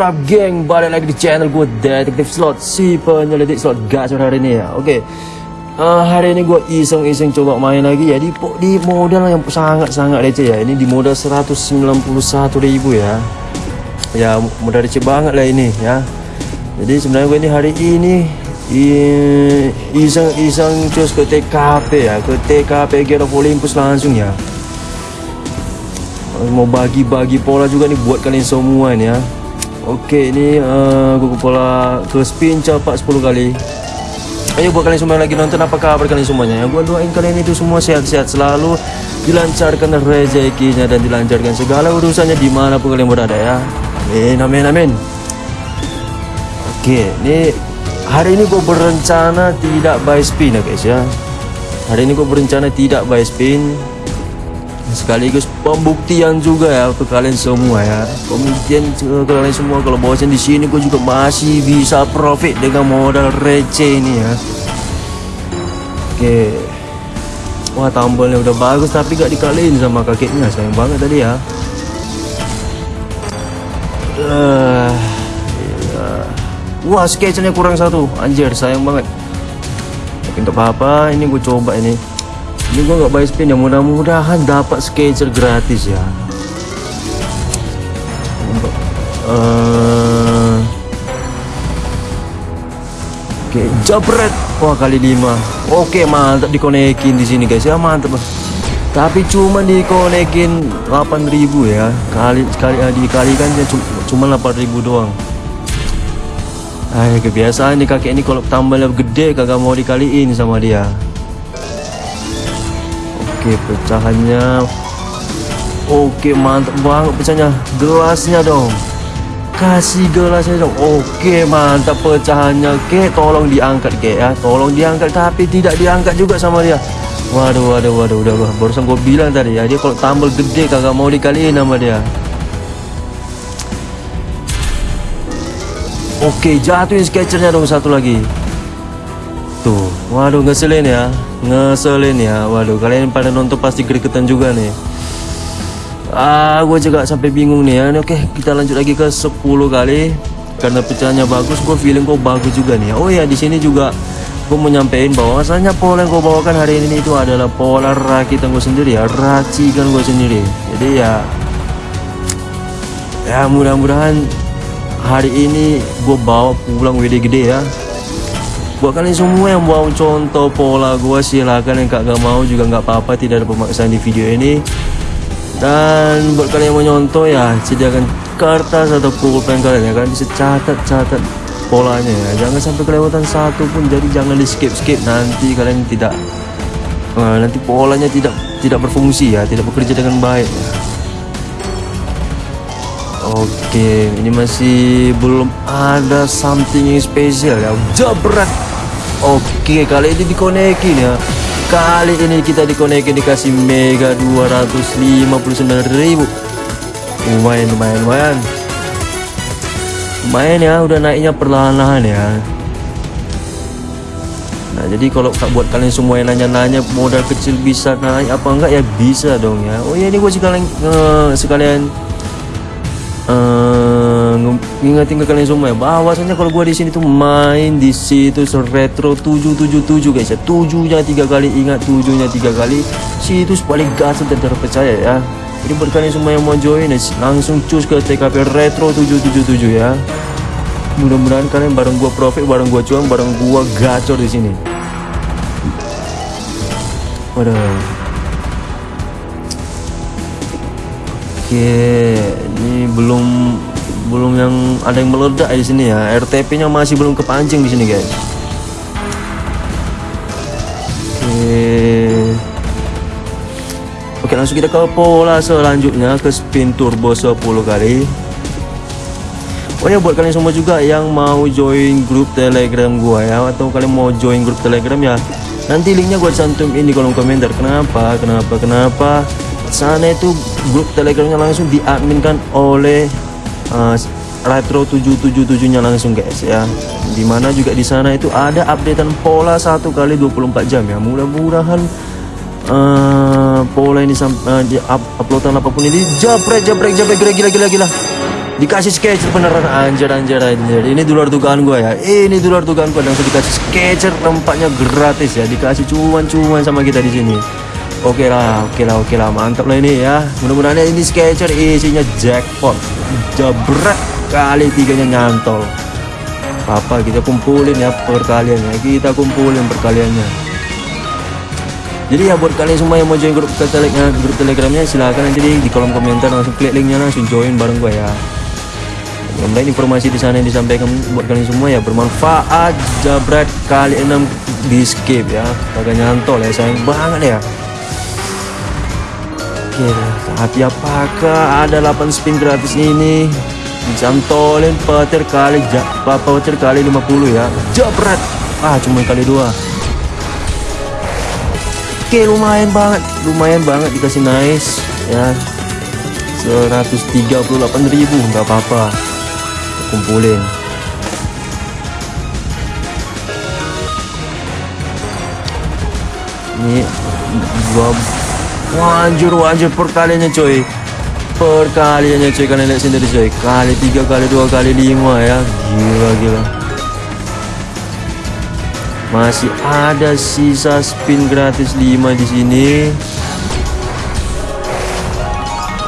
What up geng? Balik lagi di channel gue Detektif Slot. Si penyelidik slot? Gacor hari ini ya? Oke uh, Hari ini gue iseng-iseng coba main lagi ya. Di, di modal yang sangat-sangat receh ya. Ini di modal 191 ribu ya. Ya modal receh banget lah ini ya. Jadi sebenarnya gue ini hari ini Iseng-iseng cus ke TKP ya. Ke TKP Get of Olympus langsung ya. Mau bagi-bagi pola juga nih buat kalian semua nih ya Oke ini uh, gue pola ke spin cepat 10 kali. Ayo buat kalian semua lagi nonton apa kabar kalian semuanya? Ya Gue doain kalian itu semua sehat-sehat selalu Dilancarkan rezekinya dan dilancarkan segala urusannya di mana pun kalian berada ya. Amin amin amin. Oke ini hari ini gue berencana tidak buy spin ya guys ya. Hari ini gue berencana tidak buy spin sekaligus pembuktian juga ya ke kalian semua ya. Pembuktian ke kalian semua kalau bahwasan di sini gue juga masih bisa profit dengan modal receh ini ya. Oke. Wah tambolnya udah bagus tapi gak dikaliin sama kakeknya. Sayang banget tadi ya. Uh, wah sketchnya kurang satu. Anjir sayang banget. Untuk apa ini gue coba ini ini gue nggak buy spin ya mudah-mudahan dapat sketcher gratis ya. Uh, oke okay, jabret wah kali lima. Oke okay, mantap dikonekin di sini guys ya mantap. Tapi cuma dikonekin 8000 ya. Kali kali uh, dikalikan ya cuma 8000 doang. Ay, kebiasaan nih kakek ini kalau tambahnya gede kagak mau dikaliin sama dia Oke pecahannya. Oke mantap banget pecahnya Gelasnya dong. Kasih gelasnya dong. Oke mantap pecahannya. Oke tolong diangkat ke ya. Tolong diangkat tapi tidak diangkat juga sama dia. Waduh waduh waduh udah Barusan gue bilang tadi ya Dia kalau tambal gede kagak mau dikaliin sama dia. Oke jatuhin sketchernya dong satu lagi Waduh ngeselin ya. Ngeselin ya. Waduh kalian pada nonton pasti gregetan juga nih. Ah gue juga sampai bingung nih ya. Oke kita lanjut lagi ke 10 kali. Karena pecahnya bagus gue feeling kok bagus juga nih oh ya di sini juga gue mau nyampein bahwasanya pola yang gue bawakan hari ini itu adalah pola rakitan gue sendiri ya. Racikan gue sendiri. Jadi ya ya mudah-mudahan hari ini gue bawa pulang WD gede ya buat kalian semua yang mau contoh pola gue silahkan yang gak mau juga nggak apa-apa tidak ada pemaksaan di video ini. Dan buat kalian yang mau nyontoh ya sediakan kertas atau pulpen kalian ya kan? Bisa catat-catat polanya ya. Jangan sampai kelewatan satu pun jadi jangan di skip skip nanti kalian tidak uh, nanti polanya tidak tidak berfungsi ya. Tidak bekerja dengan baik. Ya. Oke, ini masih belum ada something yang spesial ya. Jabret Oke kali ini dikonekin ya. Kali ini kita dikonekin dikasih mega 259.000 Lumayan lumayan lumayan. Lumayan ya udah naiknya perlahan-lahan ya. Nah jadi kalau buat kalian semua yang nanya-nanya modal kecil bisa naik apa enggak? Ya bisa dong ya. Oh ya ini gue sekalian uh, sekalian uh, ngingetin ke kalian semua ya bahwasanya kalau gua di sini tuh main di situ retro 777 guys ya. Tujuhnya tiga kali ingat tujuhnya tiga kali. Situs paling gas dan terpercaya ya. Jadi buat kalian semua yang mau join langsung cus ke TKP retro 777 ya. Mudah-mudahan kalian bareng gua profit bareng gua cuan bareng gua gacor di sini. Waduh. Oke, ini belum belum yang ada yang meledak di sini ya. RTP-nya masih belum kepancing di sini, guys. Oke. Oke, langsung kita ke pola selanjutnya ke spin turbo 10 kali. Oh ya buat kalian semua juga yang mau join grup Telegram gua ya atau kalian mau join grup Telegram ya. Nanti linknya gua cantum ini kolom komentar. Kenapa? Kenapa? Kenapa? sana itu grup telegramnya langsung diadminkan oleh uh, Retro 777 nya langsung guys ya. Di mana juga di sana itu ada updatean pola satu kali 24 jam ya. Mudah-mudahan uh, pola ini uh, up uploadan apa pun ini jabrek jabrek jabrek gila gila gila gila. Dikasih sketcher beneran anjir anjir anjir. Ini di luar dugaan gue ya. Ini di luar dugaan gue langsung dikasih sketcher tempatnya gratis ya. Dikasih cuan-cuan sama kita di sini oke lah oke lah oke lah. Mantap lah ini ya. Mudah-mudahan ini sketcher isinya jackpot. Jabrak kali tiganya nyantol. Apa kita kumpulin ya perkaliannya? Kita kumpulin perkaliannya. Jadi ya buat kalian semua yang mau join grup telegram grup telegramnya silahkan nanti di, kolom komentar langsung klik linknya langsung join bareng gue ya. Mudah informasi di sana yang disampaikan buat kalian semua ya bermanfaat. Jabret kali 6 di skip ya. Kagak nyantol ya sayang banget ya oke tapi apakah ada 8 spin gratis ini. Dicantolin petir kali petir kali 50 ya. Jabret ah cuma kali dua. Oke lumayan banget. Lumayan banget dikasih nice ya. 138.000 nggak apa-apa. Kumpulin. Ini gua wanjur wanjur perkaliannya coy perkaliannya coy kalian lihat sendiri coy kali tiga kali dua kali lima ya gila gila masih ada sisa spin gratis 5 di sini.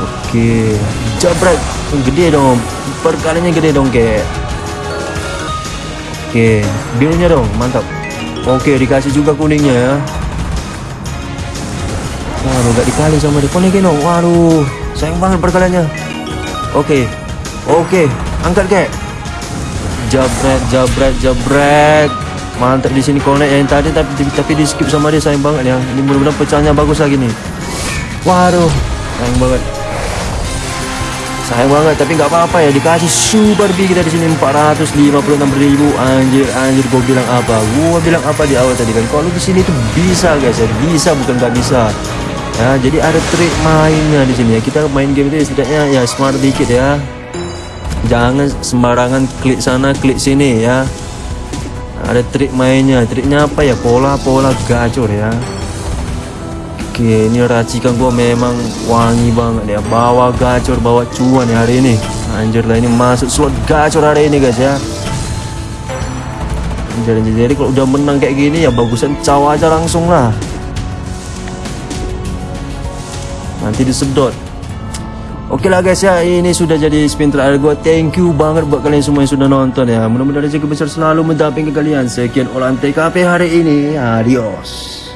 Oke, jabret gede dong. Perkalinya gede dong, kayak. Oke, birunya dong, mantap. Oke, dikasih juga kuningnya ya. Waduh, gak dikali sama. Konekin dong. Waduh, sayang banget perkaliannya. Oke, oke, angkat kek. Jabret, jabret, jabret. Mantap di sini connect yang tadi tapi tapi di skip sama dia sayang banget ya ini mudah-mudahan pecahnya bagus lagi nih waduh sayang banget. Sayang banget tapi nggak apa-apa ya. Dikasih super big kita di sini 456 ribu. Anjir anjir gue bilang apa? Gue bilang apa di awal tadi kan? Kalau di sini tuh bisa guys ya. Bisa bukan nggak bisa ya jadi ada trik mainnya di sini ya. Kita main game itu setidaknya ya smart dikit ya. Jangan sembarangan klik sana klik sini ya. Ada trik mainnya. Triknya apa ya? Pola-pola gacor ya. Oke ini racikan gua memang wangi banget ya. Bawa gacor bawa cuan ya hari ini. Anjir lah ini masuk slot gacor hari ini guys ya. Jadi, jadi kalau udah menang kayak gini ya bagusan caw aja langsung lah nanti disedot Oke lah guys ya, ini sudah jadi spin terakhir gue. Thank you banget buat kalian semua yang sudah nonton ya. Mudah-mudahan rezeki besar selalu mendampingi kalian. Sekian olahan TKP hari ini. Adios.